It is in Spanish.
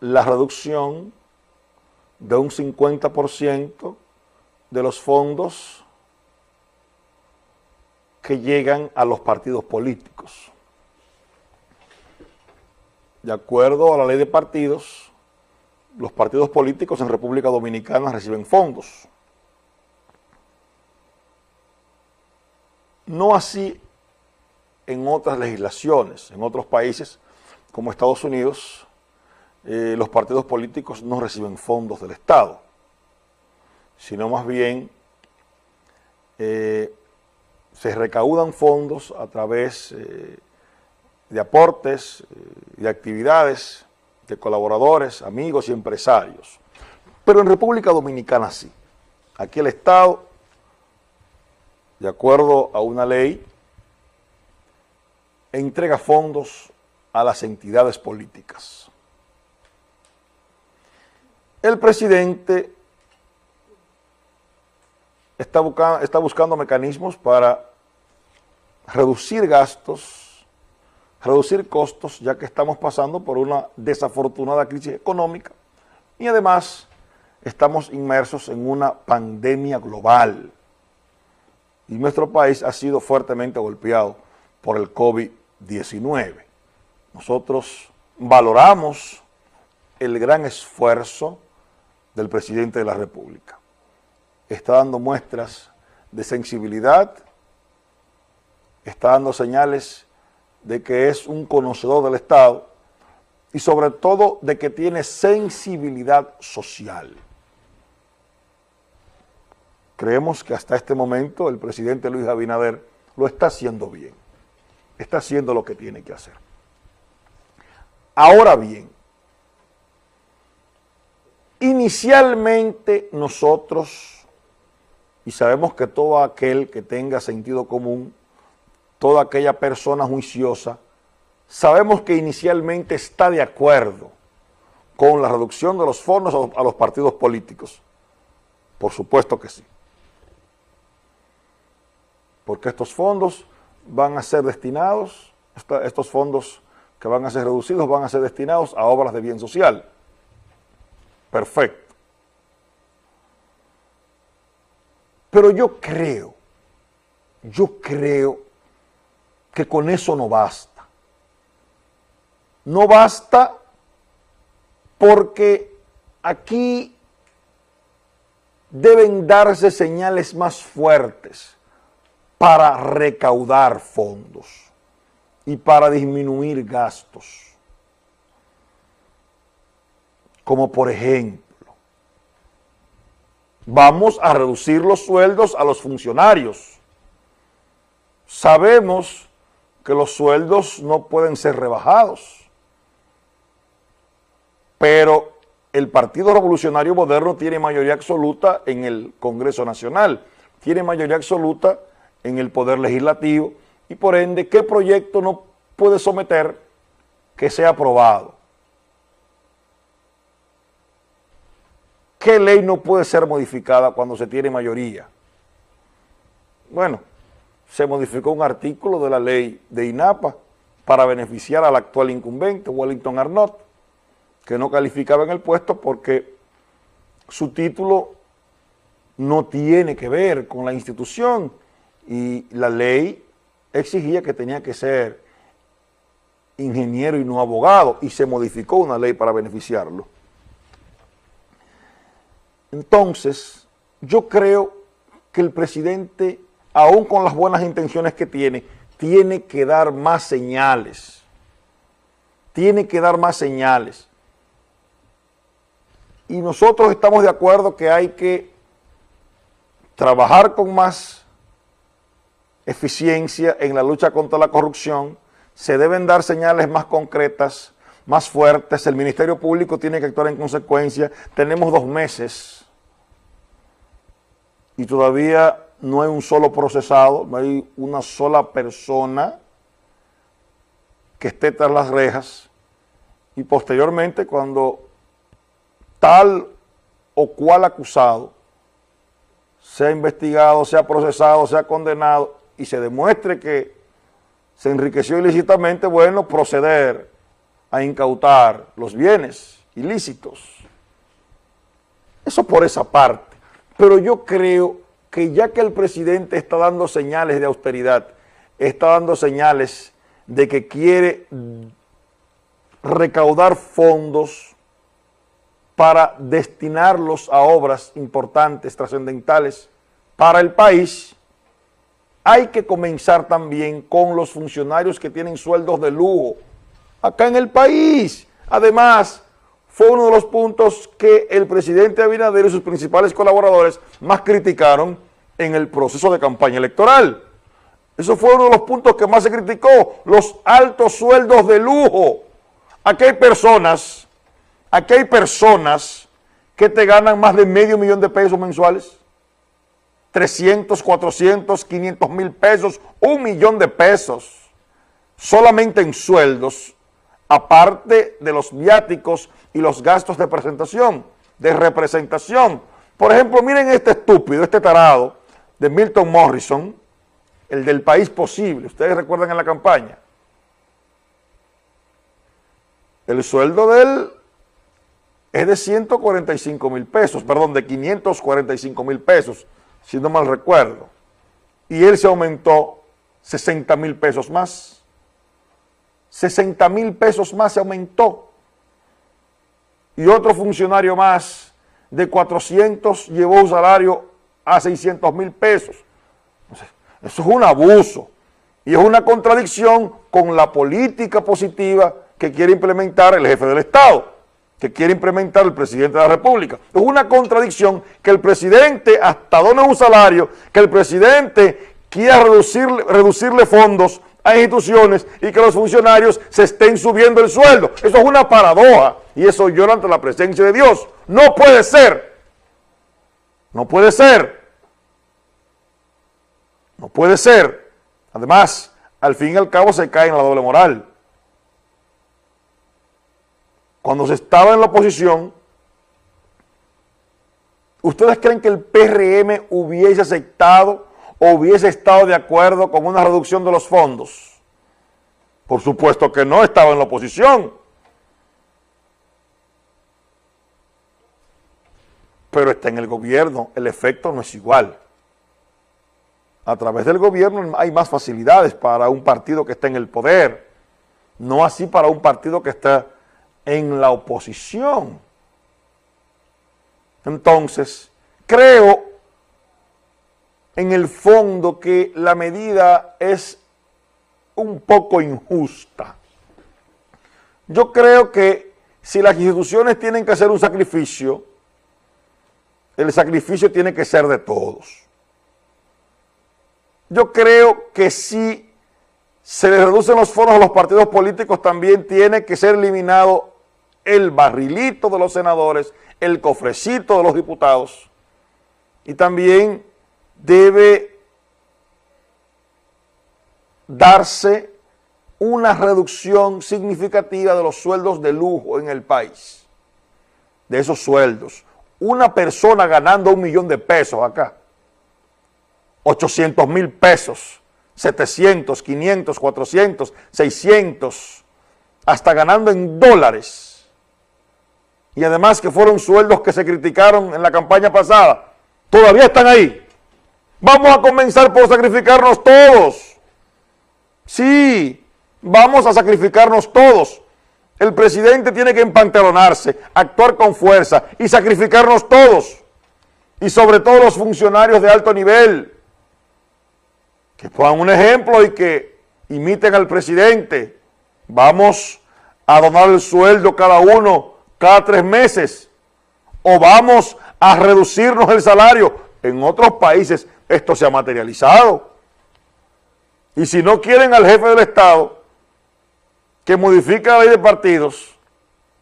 la reducción de un 50% de los fondos que llegan a los partidos políticos. De acuerdo a la ley de partidos, los partidos políticos en República Dominicana reciben fondos. No así en otras legislaciones, en otros países como Estados Unidos, eh, los partidos políticos no reciben fondos del Estado, sino más bien eh, se recaudan fondos a través eh, de aportes, de actividades, de colaboradores, amigos y empresarios. Pero en República Dominicana sí. Aquí el Estado, de acuerdo a una ley, entrega fondos a las entidades políticas. El presidente está, buscando mecanismos para reducir gastos, reducir costos, ya que estamos pasando por una desafortunada crisis económica y además estamos inmersos en una pandemia global y nuestro país ha sido fuertemente golpeado por el COVID-19. Nosotros valoramos el gran esfuerzo del presidente de la República. Está dando muestras de sensibilidad, está dando señales de que es un conocedor del Estado y sobre todo de que tiene sensibilidad social. Creemos que hasta este momento el presidente Luis Abinader lo está haciendo bien está haciendo lo que tiene que hacer. Ahora bien, inicialmente nosotros, y sabemos que todo aquel que tenga sentido común, toda aquella persona juiciosa, sabemos que inicialmente está de acuerdo con la reducción de los fondos a los partidos políticos. Por supuesto que sí. Porque estos fondos van a ser destinados, estos fondos que van a ser reducidos van a ser destinados a obras de bien social. Perfecto. Pero yo creo, yo creo que con eso no basta. No basta porque aquí deben darse señales más fuertes para recaudar fondos y para disminuir gastos. Como por ejemplo, vamos a reducir los sueldos a los funcionarios. Sabemos que los sueldos no pueden ser rebajados, pero el Partido Revolucionario Moderno tiene mayoría absoluta en el Congreso Nacional, tiene mayoría absoluta en el Poder Legislativo y por ende, ¿qué proyecto no puede someter que sea aprobado? ¿Qué ley no puede ser modificada cuando se tiene mayoría? Bueno, se modificó un artículo de la ley de INAPA para beneficiar al actual incumbente, Wellington Arnott, que no calificaba en el puesto porque su título no tiene que ver con la institución, y la ley exigía que tenía que ser ingeniero y no abogado, y se modificó una ley para beneficiarlo. Entonces, yo creo que el presidente, aún con las buenas intenciones que tiene, tiene que dar más señales. Tiene que dar más señales. Y nosotros estamos de acuerdo que hay que trabajar con más eficiencia en la lucha contra la corrupción, se deben dar señales más concretas, más fuertes, el Ministerio Público tiene que actuar en consecuencia, tenemos dos meses y todavía no hay un solo procesado, no hay una sola persona que esté tras las rejas. Y posteriormente cuando tal o cual acusado sea investigado, sea procesado, sea condenado, y se demuestre que se enriqueció ilícitamente, bueno, proceder a incautar los bienes ilícitos. Eso por esa parte. Pero yo creo que ya que el presidente está dando señales de austeridad, está dando señales de que quiere recaudar fondos para destinarlos a obras importantes, trascendentales para el país, hay que comenzar también con los funcionarios que tienen sueldos de lujo acá en el país. Además, fue uno de los puntos que el presidente Abinader y sus principales colaboradores más criticaron en el proceso de campaña electoral. Eso fue uno de los puntos que más se criticó, los altos sueldos de lujo. Aquí hay personas, aquí hay personas que te ganan más de medio millón de pesos mensuales. 300, 400, 500 mil pesos, un millón de pesos, solamente en sueldos, aparte de los viáticos y los gastos de presentación, de representación. Por ejemplo, miren este estúpido, este tarado de Milton Morrison, el del país posible, ustedes recuerdan en la campaña. El sueldo de él es de 145 mil pesos, perdón, de 545 mil pesos, si no mal recuerdo. Y él se aumentó 60 mil pesos más. 60 mil pesos más se aumentó. Y otro funcionario más de 400 llevó un salario a 600 mil pesos. Eso es un abuso y es una contradicción con la política positiva que quiere implementar el jefe del Estado, que quiere implementar el presidente de la República. Es una contradicción que el presidente hasta done un salario, que el presidente quiera reducirle fondos a instituciones y que los funcionarios se estén subiendo el sueldo. Eso es una paradoja y eso llora ante la presencia de Dios. No puede ser. No puede ser. No puede ser. Además, al fin y al cabo se cae en la doble moral. Cuando se estaba en la oposición, ¿ustedes creen que el PRM hubiese aceptado hubiese estado de acuerdo con una reducción de los fondos? Por supuesto que no estaba en la oposición. Pero está en el gobierno, el efecto no es igual a través del gobierno hay más facilidades para un partido que está en el poder, no así para un partido que está en la oposición. Entonces, creo en el fondo que la medida es un poco injusta. Yo creo que si las instituciones tienen que hacer un sacrificio, el sacrificio tiene que ser de todos. Yo creo que si se le reducen los fondos a los partidos políticos, también tiene que ser eliminado el barrilito de los senadores, el cofrecito de los diputados, y también debe darse una reducción significativa de los sueldos de lujo en el país, de esos sueldos. Una persona ganando un millón de pesos acá, 800 mil pesos, 700, 500, 400, 600, hasta ganando en dólares. Y además que fueron sueldos que se criticaron en la campaña pasada, todavía están ahí. Vamos a comenzar por sacrificarnos todos. Sí, vamos a sacrificarnos todos. El presidente tiene que empantalonarse, actuar con fuerza y sacrificarnos todos. Y sobre todo los funcionarios de alto nivel, que pongan un ejemplo y que imiten al presidente. Vamos a donar el sueldo cada uno cada tres meses o vamos a reducirnos el salario. En otros países esto se ha materializado. Y si no quieren al jefe del Estado que modifique la ley de partidos,